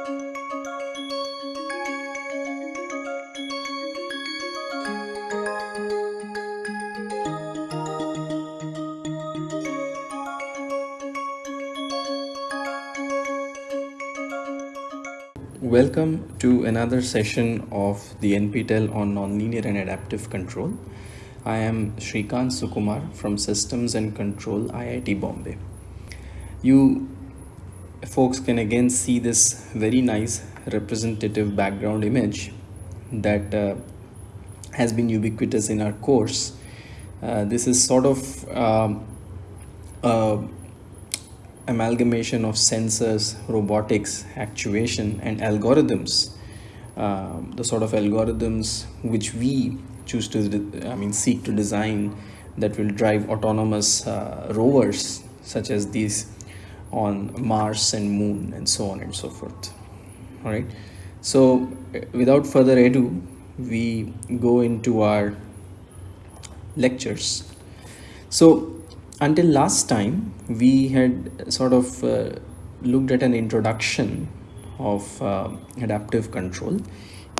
Welcome to another session of the NPTEL on Nonlinear and Adaptive Control. I am Srikant Sukumar from Systems and Control IIT Bombay. You folks can again see this very nice representative background image that uh, has been ubiquitous in our course. Uh, this is sort of um, amalgamation of sensors, robotics, actuation, and algorithms. Uh, the sort of algorithms which we choose to, I mean, seek to design that will drive autonomous uh, rovers such as these on Mars and Moon and so on and so forth. All right. So without further ado, we go into our lectures. So until last time we had sort of uh, looked at an introduction of uh, adaptive control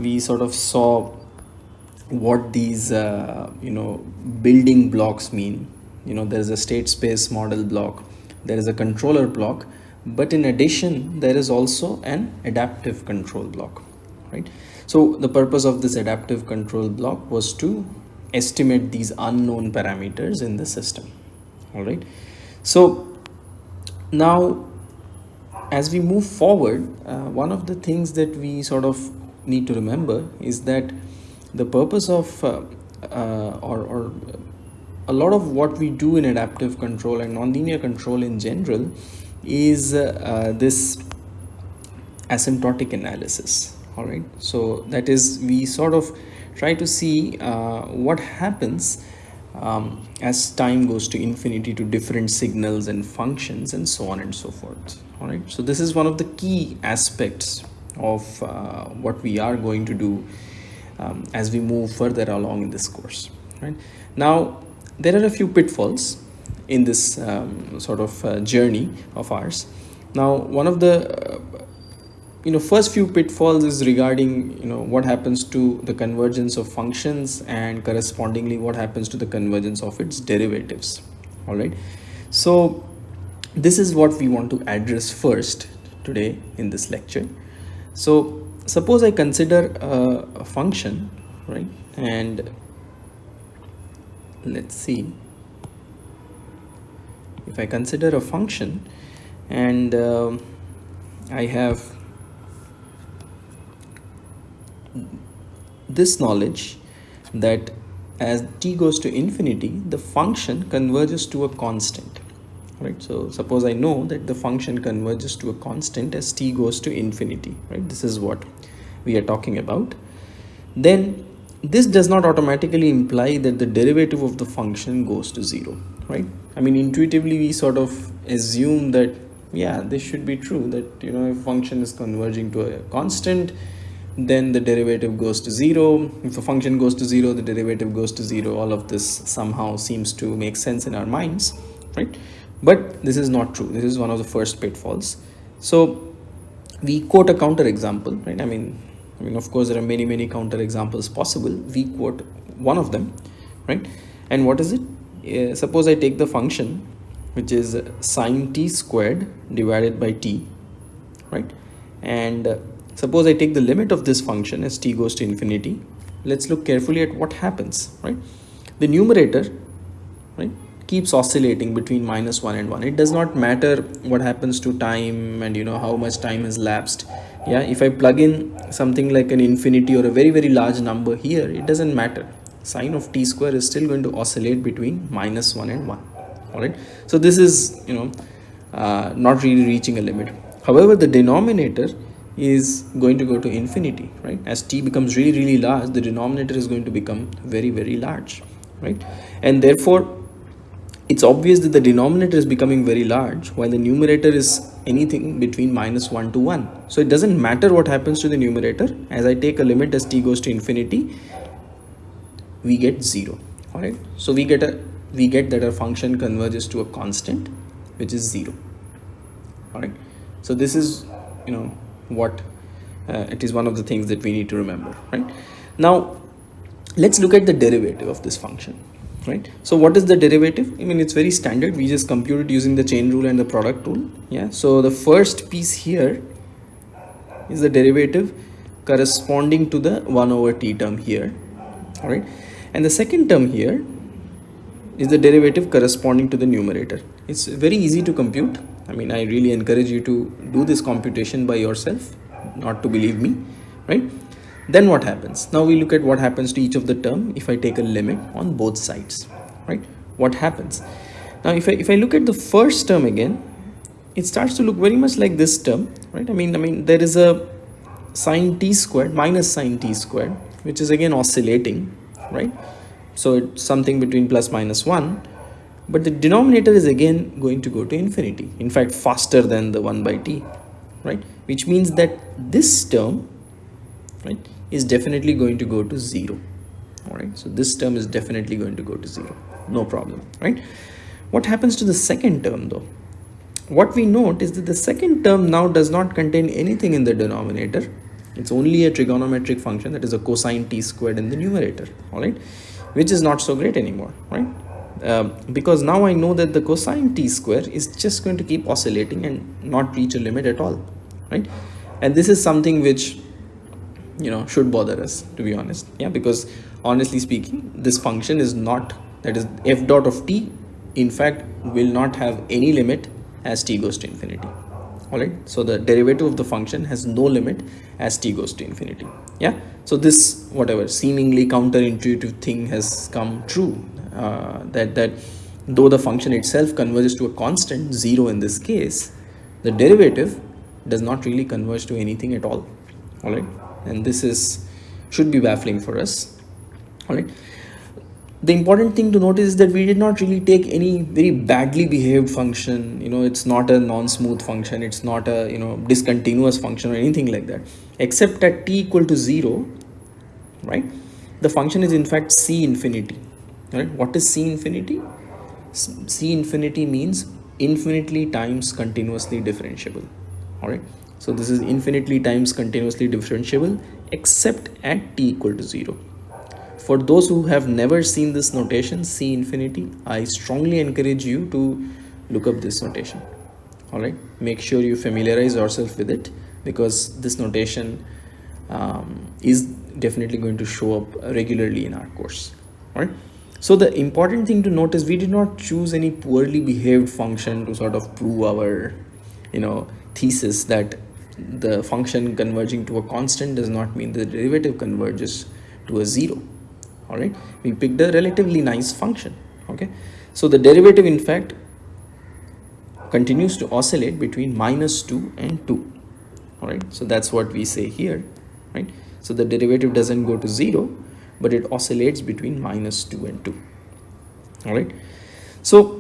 we sort of saw what these uh, you know building blocks mean you know there is a state space model block there is a controller block but in addition there is also an adaptive control block right? So the purpose of this adaptive control block was to estimate these unknown parameters in the system all right? So now as we move forward uh, one of the things that we sort of need to remember is that the purpose of uh, uh, or, or a lot of what we do in adaptive control and nonlinear control in general is uh, this asymptotic analysis all right? So that is we sort of try to see uh, what happens um, as time goes to infinity to different signals and functions and so on and so forth all right? So this is one of the key aspects of uh, what we are going to do um, as we move further along in this course right? Now there are a few pitfalls in this um, sort of uh, journey of ours. Now one of the uh, you know first few pitfalls is regarding you know what happens to the convergence of functions and correspondingly what happens to the convergence of its derivatives. All right? So this is what we want to address first today in this lecture. So suppose i consider a, a function right and let's see. If i consider a function and uh, i have this knowledge that as t goes to infinity the function converges to a constant right? So suppose i know that the function converges to a constant as t goes to infinity right? This is what we are talking about. Then this does not automatically imply that the derivative of the function goes to zero right? I mean intuitively we sort of assume that yeah this should be true that you know if function is converging to a constant then the derivative goes to zero. If a function goes to zero the derivative goes to zero. All of this somehow seems to make sense in our minds right? But this is not true. This is one of the first pitfalls. So we quote a counter example right? I mean i mean of course there are many many counter examples possible we quote one of them right and what is it uh, suppose i take the function which is sine t squared divided by t right and uh, Suppose I take the limit of this function as t goes to infinity. Let's look carefully at what happens, right? The numerator, right, keeps oscillating between minus 1 and 1. It does not matter what happens to time and you know how much time has lapsed. Yeah, if I plug in something like an infinity or a very very large number here, it doesn't matter. Sine of t square is still going to oscillate between minus 1 and 1. Alright, so this is you know uh, not really reaching a limit. However, the denominator is going to go to infinity right as t becomes really really large the denominator is going to become very very large right and therefore it's obvious that the denominator is becoming very large while the numerator is anything between minus 1 to 1 so it doesn't matter what happens to the numerator. As i take a limit as t goes to infinity we get 0 all right? So we get a we get that our function converges to a constant which is 0 all right? So this is you know what uh, it is one of the things that we need to remember right? Now let's look at the derivative of this function right? So what is the derivative? I mean it's very standard. We just compute it using the chain rule and the product rule. Yeah. So the first piece here is the derivative corresponding to the 1 over t term here all right and the second term here is the derivative corresponding to the numerator. It's very easy to compute. I mean i really encourage you to do this computation by yourself not to believe me right then what happens? Now we look at what happens to each of the term if i take a limit on both sides right? What happens? Now if i if i look at the first term again it starts to look very much like this term right? I mean i mean there is a sine t squared minus sine t squared which is again oscillating right? So it's something between plus minus 1 but the denominator is again going to go to infinity in fact faster than the 1 by t right? Which means that this term right is definitely going to go to 0 all right so this term is definitely going to go to 0 no problem right? What happens to the second term though? What we note is that the second term now does not contain anything in the denominator. It's only a trigonometric function that is a cosine t squared in the numerator all right which is not so great anymore right? Uh, because now I know that the cosine t square is just going to keep oscillating and not reach a limit at all right? And this is something which you know should bother us to be honest. Yeah because honestly speaking this function is not that is f dot of t in fact will not have any limit as t goes to infinity. All right so the derivative of the function has no limit as t goes to infinity. Yeah? So this whatever seemingly counterintuitive thing has come true uh, that that though the function itself converges to a constant zero in this case the derivative does not really converge to anything at all. All right and this is should be baffling for us. All right the important thing to notice is that we did not really take any very badly behaved function. You know it's not a non-smooth function. It's not a you know discontinuous function or anything like that. Except at t equal to 0 right? The function is in fact c infinity. Right what is c infinity? C infinity means infinitely times continuously differentiable. All right so this is infinitely times continuously differentiable except at t equal to 0. For those who have never seen this notation c infinity, I strongly encourage you to look up this notation. Alright, make sure you familiarize yourself with it because this notation um, is definitely going to show up regularly in our course. Alright. So the important thing to note is we did not choose any poorly behaved function to sort of prove our, you know, thesis that the function converging to a constant does not mean the derivative converges to a zero. All right we picked a relatively nice function. Okay? So the derivative in fact continues to oscillate between minus 2 and 2 all right so that's what we say here. Right? So the derivative doesn't go to 0 but it oscillates between minus 2 and 2 all right so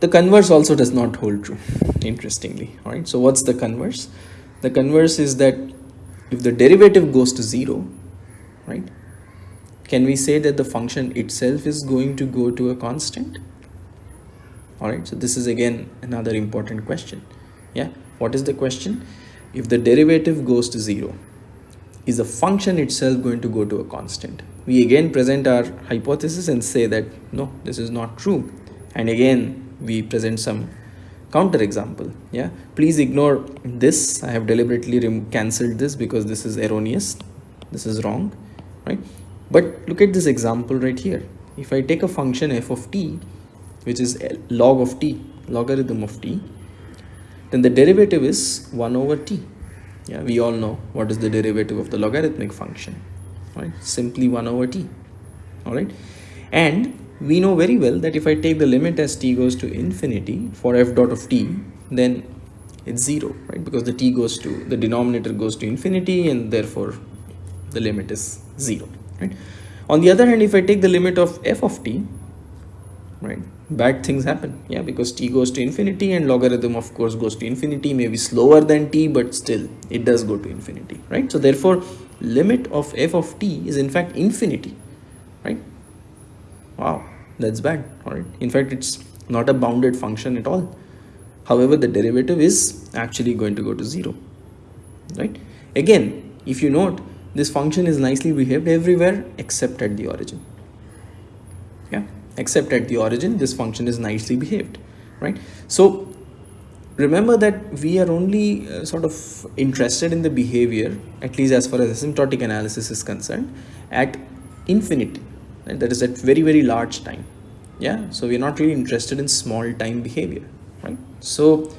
the converse also does not hold true interestingly all right? So what's the converse? The converse is that if the derivative goes to zero right can we say that the function itself is going to go to a constant? All right so this is again another important question. Yeah what is the question? If the derivative goes to zero is the function itself going to go to a constant? We again present our hypothesis and say that no this is not true. And again we present some counter example yeah? Please ignore this. I have deliberately cancelled this because this is erroneous. This is wrong right? But look at this example right here. If i take a function f of t which is log of t logarithm of t then the derivative is 1 over t. Yeah we all know what is the derivative of the logarithmic function right? Simply 1 over t all right and we know very well that if I take the limit as t goes to infinity for f dot of t then it's 0 right? Because the t goes to the denominator goes to infinity and therefore the limit is 0 right? On the other hand if I take the limit of f of t right bad things happen. Yeah because t goes to infinity and logarithm of course goes to infinity maybe slower than t but still it does go to infinity right? So therefore limit of f of t is in fact infinity right wow. That's bad. Right in fact it's not a bounded function at all. However the derivative is actually going to go to 0 right? Again if you note this function is nicely behaved everywhere except at the origin. Yeah except at the origin this function is nicely behaved right? So remember that we are only uh, sort of interested in the behavior at least as far as asymptotic analysis is concerned at infinity and that is at very very large time. Yeah? So we're not really interested in small time behavior right? So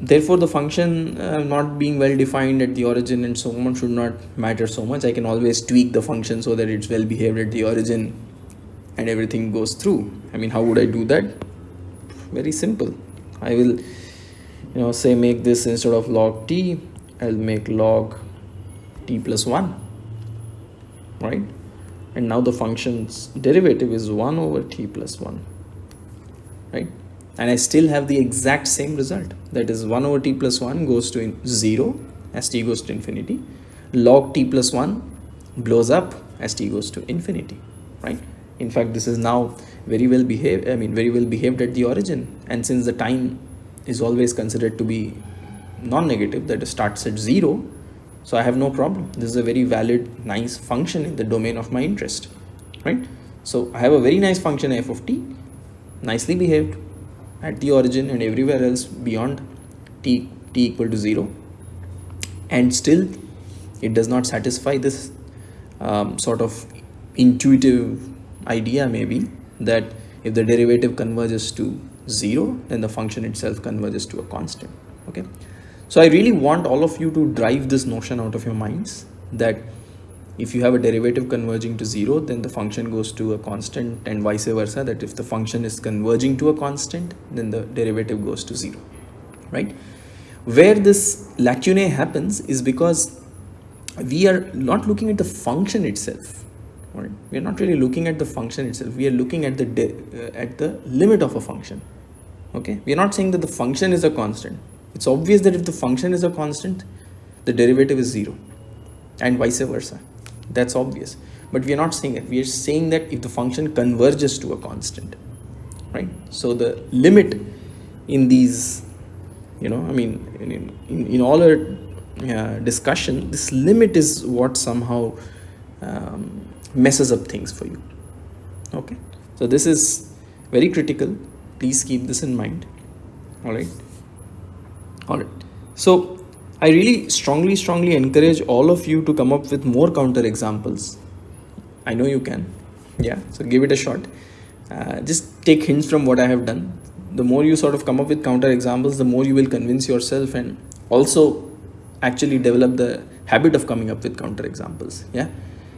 therefore the function uh, not being well defined at the origin and so on should not matter so much. I can always tweak the function so that it's well behaved at the origin and everything goes through. I mean how would i do that? Very simple. I will you know say make this instead of log t i'll make log t plus 1 right and now the function's derivative is 1 over t plus 1 right? And I still have the exact same result. That is 1 over t plus 1 goes to 0 as t goes to infinity. Log t plus 1 blows up as t goes to infinity right? In fact this is now very well behaved I mean very well behaved at the origin. And since the time is always considered to be non-negative that starts at 0 so I have no problem. This is a very valid nice function in the domain of my interest right? So I have a very nice function f of t nicely behaved at the origin and everywhere else beyond t, t equal to 0 and still it does not satisfy this um, sort of intuitive idea maybe that if the derivative converges to 0 then the function itself converges to a constant okay so I really want all of you to drive this notion out of your minds that if you have a derivative converging to 0 then the function goes to a constant and vice versa that if the function is converging to a constant then the derivative goes to 0 right? Where this lacunae happens is because we are not looking at the function itself right? we are not really looking at the function itself. We are looking at the uh, at the limit of a function okay? We are not saying that the function is a constant it's obvious that if the function is a constant the derivative is 0 and vice versa. That's obvious. But we are not saying it. We are saying that if the function converges to a constant right? So the limit in these you know i mean in in, in all our uh, discussion this limit is what somehow um, messes up things for you. Okay? So this is very critical. Please keep this in mind. All right all right so I really strongly, strongly encourage all of you to come up with more counter examples. I know you can. Yeah, so give it a shot. Uh, just take hints from what I have done. The more you sort of come up with counter examples, the more you will convince yourself and also actually develop the habit of coming up with counter examples. Yeah,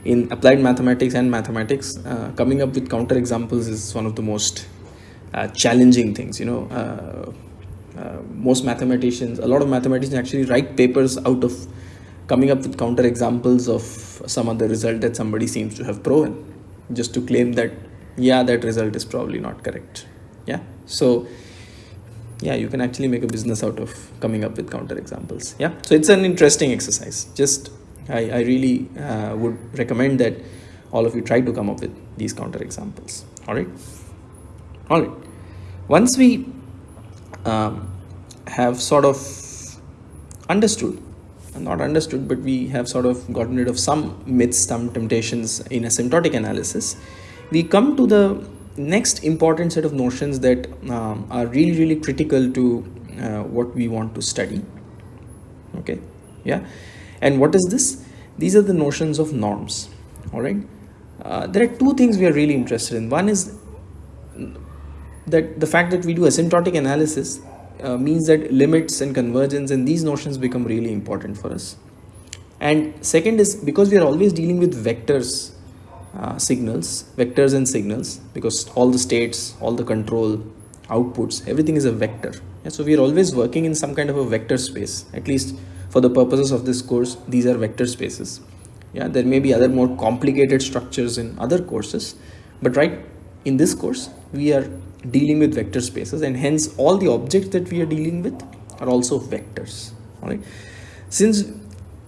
in applied mathematics and mathematics, uh, coming up with counter examples is one of the most uh, challenging things. You know uh, most mathematicians, a lot of mathematicians actually write papers out of coming up with counter examples of some other result that somebody seems to have proven just to claim that yeah that result is probably not correct. Yeah? So yeah you can actually make a business out of coming up with counter examples. Yeah? So it's an interesting exercise. Just i, I really uh, would recommend that all of you try to come up with these counter examples. All right? All right. Once we um, have sort of understood not understood but we have sort of gotten rid of some myths some temptations in asymptotic analysis. We come to the next important set of notions that um, are really really critical to uh, what we want to study. Okay? Yeah? And what is this? These are the notions of norms. All right uh, there are two things we are really interested in. One is that the fact that we do asymptotic analysis uh, means that limits and convergence and these notions become really important for us. And second is because we are always dealing with vectors uh, signals vectors and signals because all the states all the control outputs everything is a vector. Yeah, so we are always working in some kind of a vector space. At least for the purposes of this course these are vector spaces. Yeah there may be other more complicated structures in other courses but right in this course we are dealing with vector spaces and hence all the objects that we are dealing with are also vectors all right since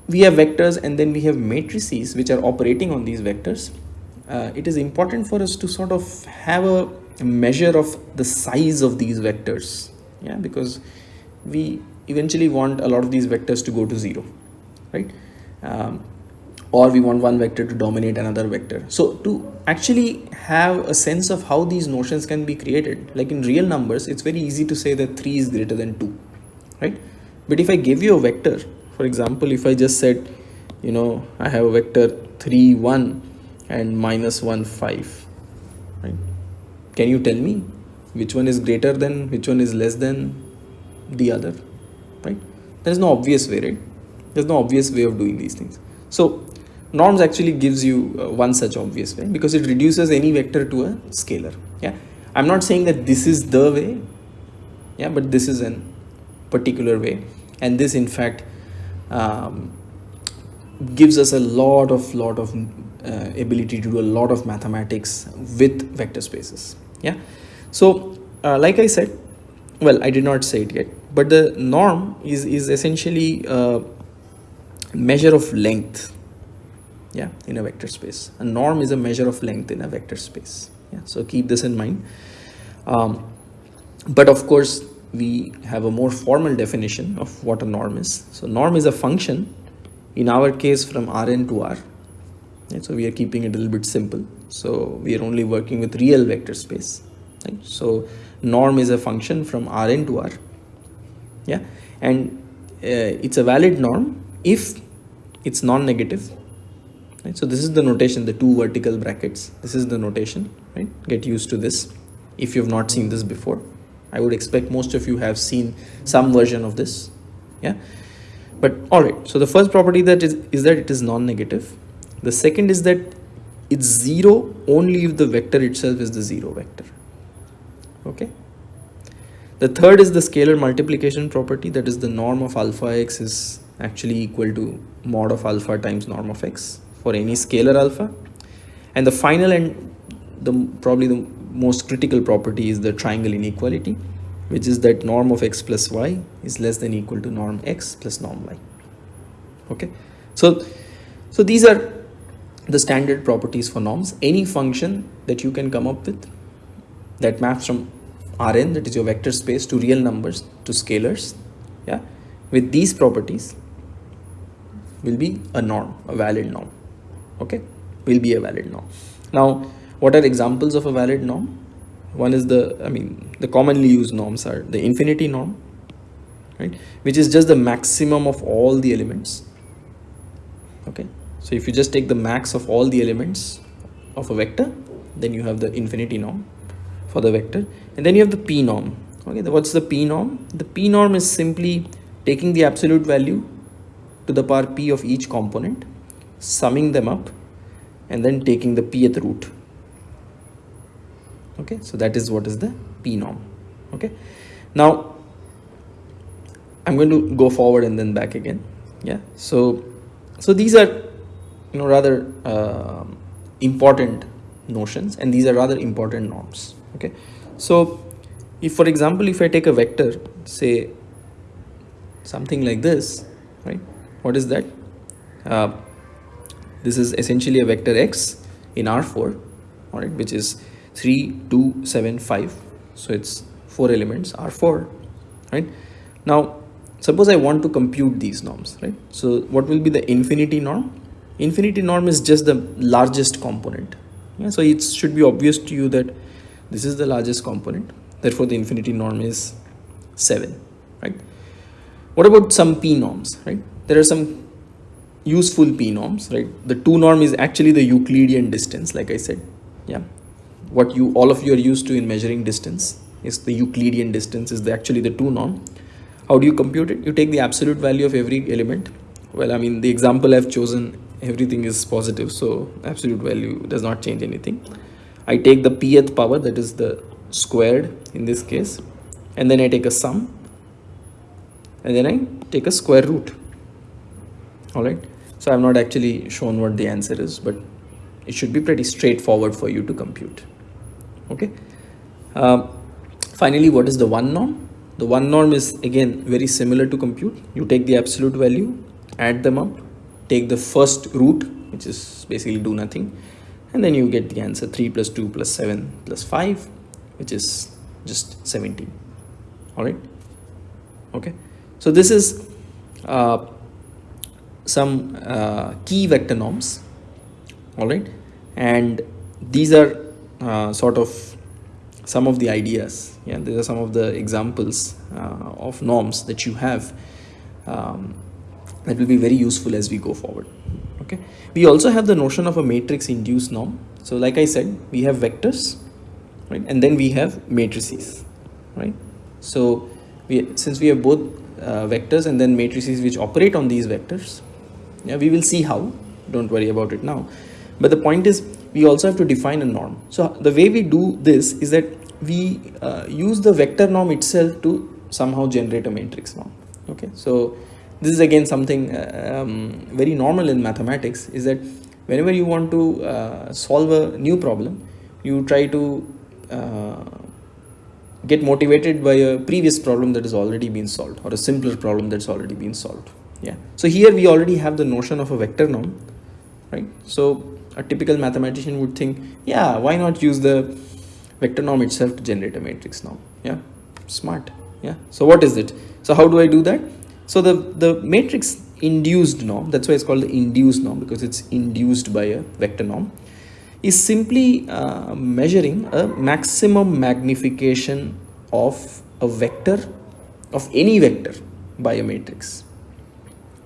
we have vectors and then we have matrices which are operating on these vectors uh, it is important for us to sort of have a measure of the size of these vectors yeah because we eventually want a lot of these vectors to go to zero right? Um, or we want one vector to dominate another vector. So to actually have a sense of how these notions can be created like in real numbers it's very easy to say that 3 is greater than 2 right? But if i give you a vector for example if i just said you know i have a vector 3 1 and minus 1 5 right? Can you tell me which one is greater than which one is less than the other right? There is no obvious way right? There's no obvious way of doing these things. So norms actually gives you uh, one such obvious way because it reduces any vector to a scalar yeah? I'm not saying that this is the way yeah but this is an particular way. And this in fact um, gives us a lot of lot of uh, ability to do a lot of mathematics with vector spaces yeah? So uh, like i said well i did not say it yet but the norm is is essentially a measure of length yeah in a vector space. A norm is a measure of length in a vector space. Yeah so keep this in mind. Um, but of course we have a more formal definition of what a norm is. So norm is a function in our case from rn to r. So we are keeping it a little bit simple. So we are only working with real vector space right? so norm is a function from rn to r. Yeah and uh, it's a valid norm if it's non-negative right? So this is the notation the two vertical brackets. This is the notation right? Get used to this. If you have not seen this before i would expect most of you have seen some version of this yeah? But all right. So the first property that is is that it is non-negative. The second is that it's zero only if the vector itself is the zero vector okay? The third is the scalar multiplication property. That is the norm of alpha x is actually equal to mod of alpha times norm of x for any scalar alpha. And the final and the probably the most critical property is the triangle inequality which is that norm of x plus y is less than equal to norm x plus norm y. Okay? So so these are the standard properties for norms. Any function that you can come up with that maps from rn that is your vector space to real numbers to scalars yeah with these properties will be a norm a valid norm okay? Will be a valid norm. Now what are examples of a valid norm? One is the i mean the commonly used norms are the infinity norm right? Which is just the maximum of all the elements. Okay? So if you just take the max of all the elements of a vector then you have the infinity norm for the vector. And then you have the p norm. Okay? What's the p norm? The p norm is simply taking the absolute value to the power p of each component summing them up and then taking the pth root. Okay so that is what is the p norm. Okay now i'm going to go forward and then back again. Yeah so so these are you know rather uh, important notions and these are rather important norms. Okay so if for example if i take a vector say something like this right what is that? Uh, this is essentially a vector x in R4 all right which is 3 2 7 5 so it's four elements R4 right? Now suppose I want to compute these norms right? So what will be the infinity norm? Infinity norm is just the largest component. Yeah, so it should be obvious to you that this is the largest component. Therefore the infinity norm is 7 right? What about some p norms right? There are some useful p norms right? The 2 norm is actually the euclidean distance like i said. Yeah. What you all of you are used to in measuring distance is the euclidean distance is the, actually the 2 norm. How do you compute it? You take the absolute value of every element. Well i mean the example i've chosen everything is positive so absolute value does not change anything. I take the pth power that is the squared in this case and then i take a sum and then i take a square root. All right so I've not actually shown what the answer is, but it should be pretty straightforward for you to compute. Okay. Uh, finally, what is the one norm? The one norm is again very similar to compute. You take the absolute value, add them up, take the first root, which is basically do nothing, and then you get the answer 3 plus 2 plus 7 plus 5, which is just 17. All right. okay so this is uh, some uh, key vector norms all right and these are uh, sort of some of the ideas yeah these are some of the examples uh, of norms that you have um, that will be very useful as we go forward okay? We also have the notion of a matrix induced norm. So like i said we have vectors right? And then we have matrices right? So we since we have both uh, vectors and then matrices which operate on these vectors yeah we will see how. Don't worry about it now. But the point is we also have to define a norm. So the way we do this is that we uh, use the vector norm itself to somehow generate a matrix norm. Okay? So this is again something uh, um, very normal in mathematics is that whenever you want to uh, solve a new problem you try to uh, get motivated by a previous problem that has already been solved or a simpler problem that's already been solved yeah. So here we already have the notion of a vector norm right? So a typical mathematician would think yeah why not use the vector norm itself to generate a matrix norm? Yeah. Smart. Yeah. So what is it? So how do i do that? So the the matrix induced norm that's why it's called the induced norm because it's induced by a vector norm is simply uh, measuring a maximum magnification of a vector of any vector by a matrix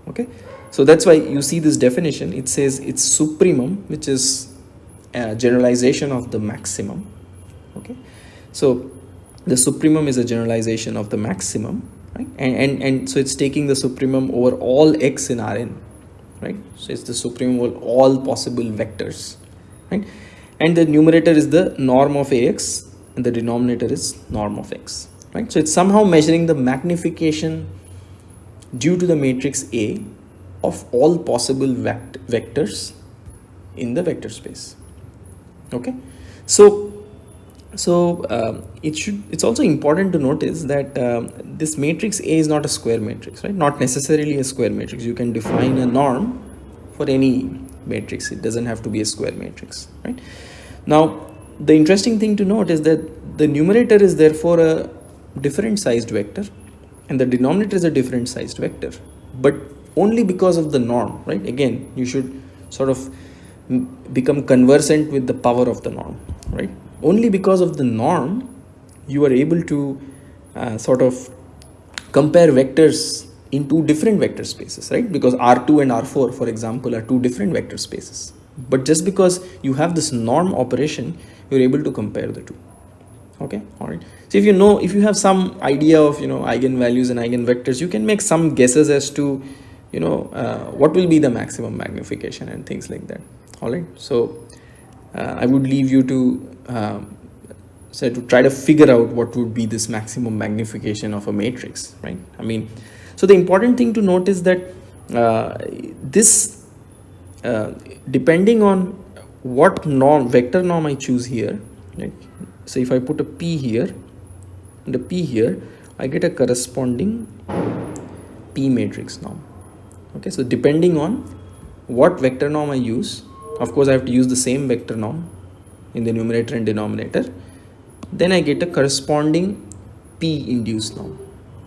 okay? So that's why you see this definition. It says it's supremum which is a generalization of the maximum. Okay? So the supremum is a generalization of the maximum right? And and, and so it's taking the supremum over all x in rn right? So it's the supremum over all possible vectors right? And the numerator is the norm of ax and the denominator is norm of x right? So it's somehow measuring the magnification due to the matrix A of all possible vect vectors in the vector space. Okay? So so um, it should it's also important to notice that um, this matrix A is not a square matrix right? Not necessarily a square matrix. You can define a norm for any matrix. It doesn't have to be a square matrix right? Now the interesting thing to note is that the numerator is therefore a different sized vector and the denominator is a different sized vector. But only because of the norm right? Again you should sort of become conversant with the power of the norm right? Only because of the norm you are able to uh, sort of compare vectors in two different vector spaces right? Because r2 and r4 for example are two different vector spaces. But just because you have this norm operation you're able to compare the two okay all right so if you know if you have some idea of you know eigenvalues and eigenvectors you can make some guesses as to you know uh, what will be the maximum magnification and things like that. All right so uh, i would leave you to um, say to try to figure out what would be this maximum magnification of a matrix right? I mean so the important thing to note is that uh, this uh, depending on what norm vector norm i choose here right so if I put a P here and a P here I get a corresponding P matrix norm. Okay so depending on what vector norm I use of course I have to use the same vector norm in the numerator and denominator then I get a corresponding P induced norm.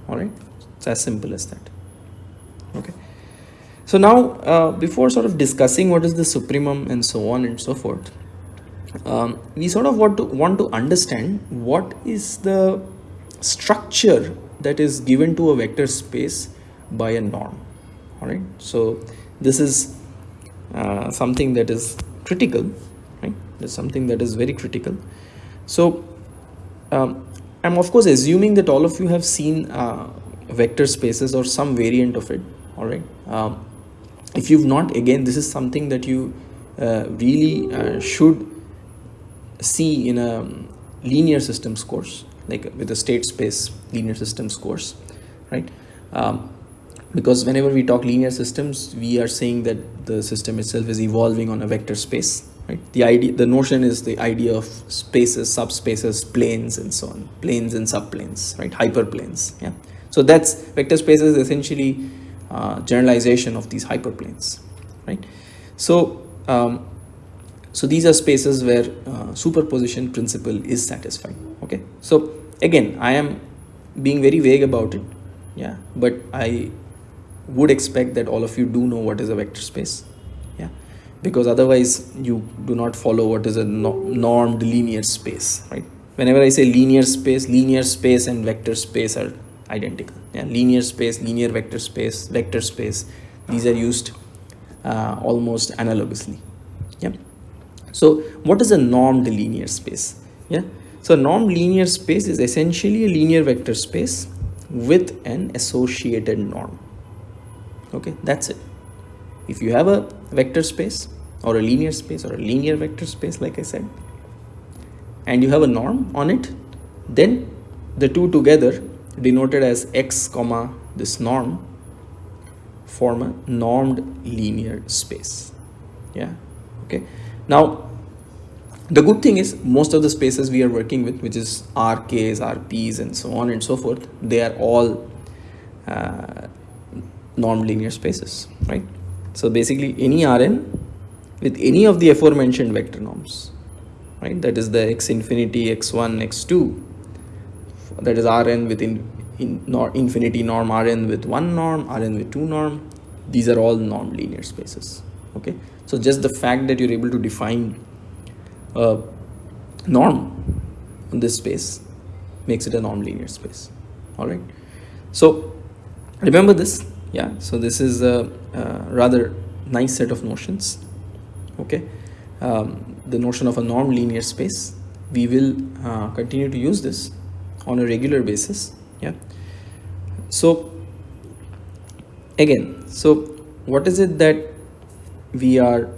Alright it's as simple as that. Okay. So now uh, before sort of discussing what is the supremum and so on and so forth um, we sort of want to want to understand what is the structure that is given to a vector space by a norm. All right so this is uh, something that is critical right? There's something that is very critical. So um, i'm of course assuming that all of you have seen uh, vector spaces or some variant of it all right um, if you've not again this is something that you uh, really uh, should see in a linear systems course like with a state space linear systems course right? Um, because whenever we talk linear systems we are saying that the system itself is evolving on a vector space right? The idea the notion is the idea of spaces subspaces planes and so on. Planes and subplanes right? Hyperplanes yeah. So that's vector spaces essentially uh, generalization of these hyperplanes right? So um, so these are spaces where uh, superposition principle is satisfied okay? So again i am being very vague about it yeah but i would expect that all of you do know what is a vector space yeah? Because otherwise you do not follow what is a no normed linear space right? Whenever i say linear space linear space and vector space are identical yeah? Linear space linear vector space vector space these are used uh, almost analogously so what is a normed linear space? Yeah? So normed linear space is essentially a linear vector space with an associated norm. Okay that's it. If you have a vector space or a linear space or a linear vector space like i said and you have a norm on it then the two together denoted as x comma this norm form a normed linear space. Yeah? Okay? Now the good thing is most of the spaces we are working with which is rks rps and so on and so forth they are all uh, normed linear spaces right? So basically any rn with any of the aforementioned vector norms right? That is the x infinity x1 x2 that is rn within in nor infinity norm rn with one norm rn with two norm. These are all normed linear spaces okay? So just the fact that you're able to define a norm on this space makes it a normed linear space. All right? So remember this? Yeah so this is a, a rather nice set of notions. Okay? Um, the notion of a normed linear space we will uh, continue to use this on a regular basis. Yeah? So again so what is it that we are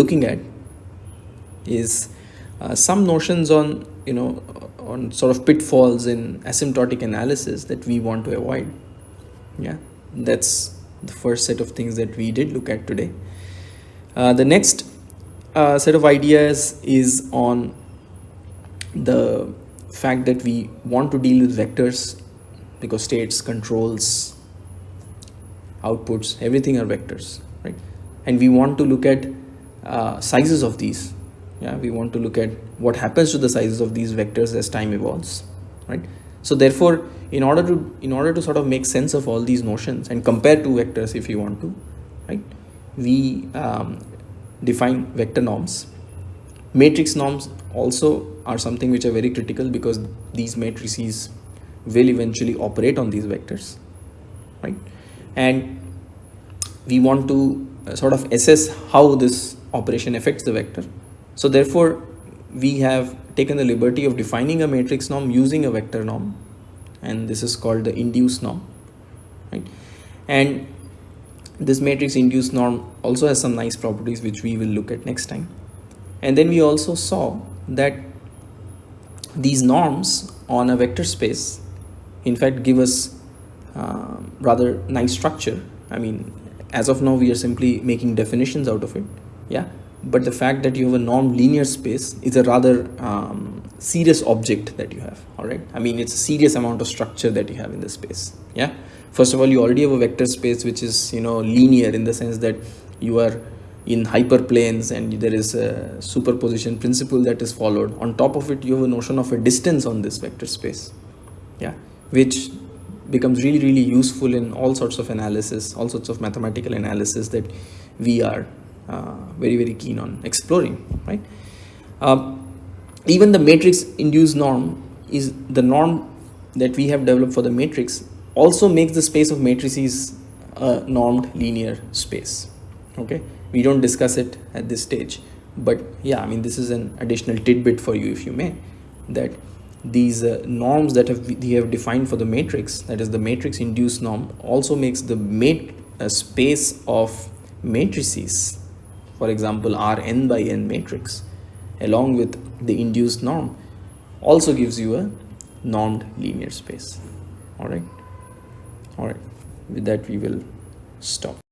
looking at is uh, some notions on you know on sort of pitfalls in asymptotic analysis that we want to avoid. Yeah that's the first set of things that we did look at today. Uh, the next uh, set of ideas is on the fact that we want to deal with vectors because states controls outputs everything are vectors right? And we want to look at uh, sizes of these. Yeah we want to look at what happens to the sizes of these vectors as time evolves right? So therefore in order to in order to sort of make sense of all these notions and compare two vectors if you want to right we um, define vector norms. Matrix norms also are something which are very critical because these matrices will eventually operate on these vectors right? And we want to uh, sort of assess how this operation affects the vector. So therefore, we have taken the liberty of defining a matrix norm using a vector norm and this is called the induced norm right? And this matrix induced norm also has some nice properties which we will look at next time. And then we also saw that these norms on a vector space in fact give us uh, rather nice structure. I mean as of now we are simply making definitions out of it yeah? But the fact that you have a normed linear space is a rather um, serious object that you have all right i mean it's a serious amount of structure that you have in the space yeah? First of all you already have a vector space which is you know linear in the sense that you are in hyperplanes and there is a superposition principle that is followed. On top of it you have a notion of a distance on this vector space yeah? Which becomes really really useful in all sorts of analysis all sorts of mathematical analysis that we are very very keen on exploring right? Uh, even the matrix induced norm is the norm that we have developed for the matrix also makes the space of matrices a normed linear space okay? We don't discuss it at this stage but yeah i mean this is an additional tidbit for you if you may that these uh, norms that have we have defined for the matrix that is the matrix induced norm also makes the mat a space of matrices for example R n by n matrix along with the induced norm also gives you a normed linear space. All right? All right. With that we will stop